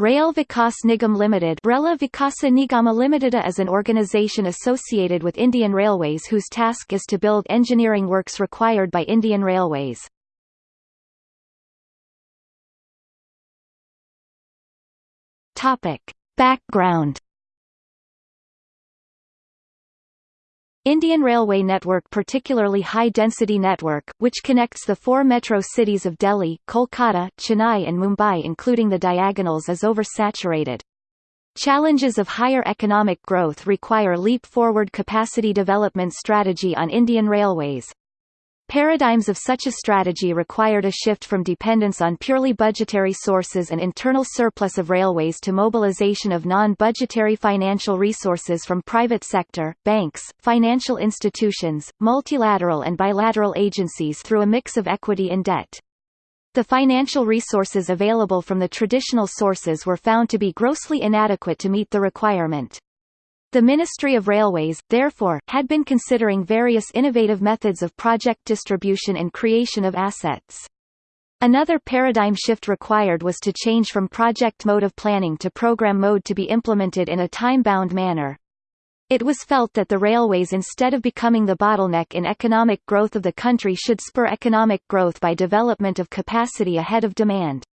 Rail Vikas Nigam Limited Rela Vikasa Nigama Limited is an organization associated with Indian Railways whose task is to build engineering works required by Indian Railways. Background Indian Railway Network particularly high-density network, which connects the four metro cities of Delhi, Kolkata, Chennai and Mumbai including the diagonals is oversaturated. Challenges of higher economic growth require leap-forward capacity development strategy on Indian Railways. Paradigms of such a strategy required a shift from dependence on purely budgetary sources and internal surplus of railways to mobilization of non-budgetary financial resources from private sector, banks, financial institutions, multilateral and bilateral agencies through a mix of equity and debt. The financial resources available from the traditional sources were found to be grossly inadequate to meet the requirement. The Ministry of Railways, therefore, had been considering various innovative methods of project distribution and creation of assets. Another paradigm shift required was to change from project mode of planning to program mode to be implemented in a time-bound manner. It was felt that the railways instead of becoming the bottleneck in economic growth of the country should spur economic growth by development of capacity ahead of demand.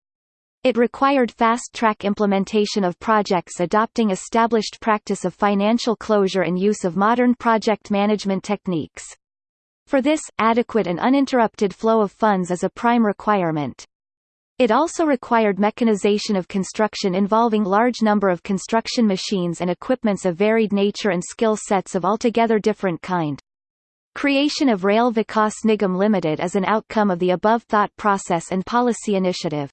It required fast-track implementation of projects adopting established practice of financial closure and use of modern project management techniques. For this, adequate and uninterrupted flow of funds is a prime requirement. It also required mechanization of construction involving large number of construction machines and equipments of varied nature and skill sets of altogether different kind. Creation of Rail Vikas Nigam Limited is an outcome of the above thought process and policy initiative.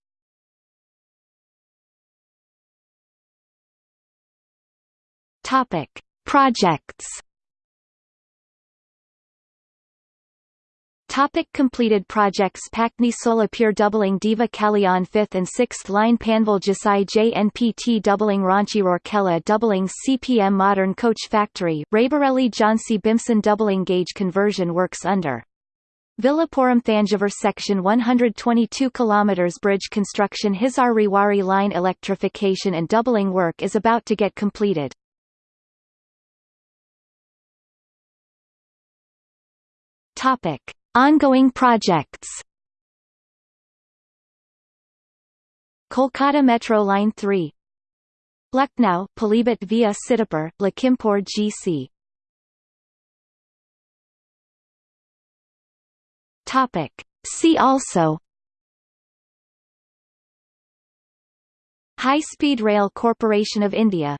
Topic: Projects. Topic completed projects Patni Solapur doubling Diva Kalyan 5th and 6th line Panvel Jasai JNPT doubling Ranchi Rourkela doubling CPM Modern Coach Factory, Raebareli Jhansi Bimson doubling gauge conversion works under Villupuram Thanjavur Section 122 km bridge construction Hisar Rewari line electrification and doubling work is about to get completed. Topic: Ongoing projects. Kolkata Metro Line 3 Lucknow, Pilibhit via Sitapur, Lakhimpur GC Topic. See also. High Speed Rail Corporation of India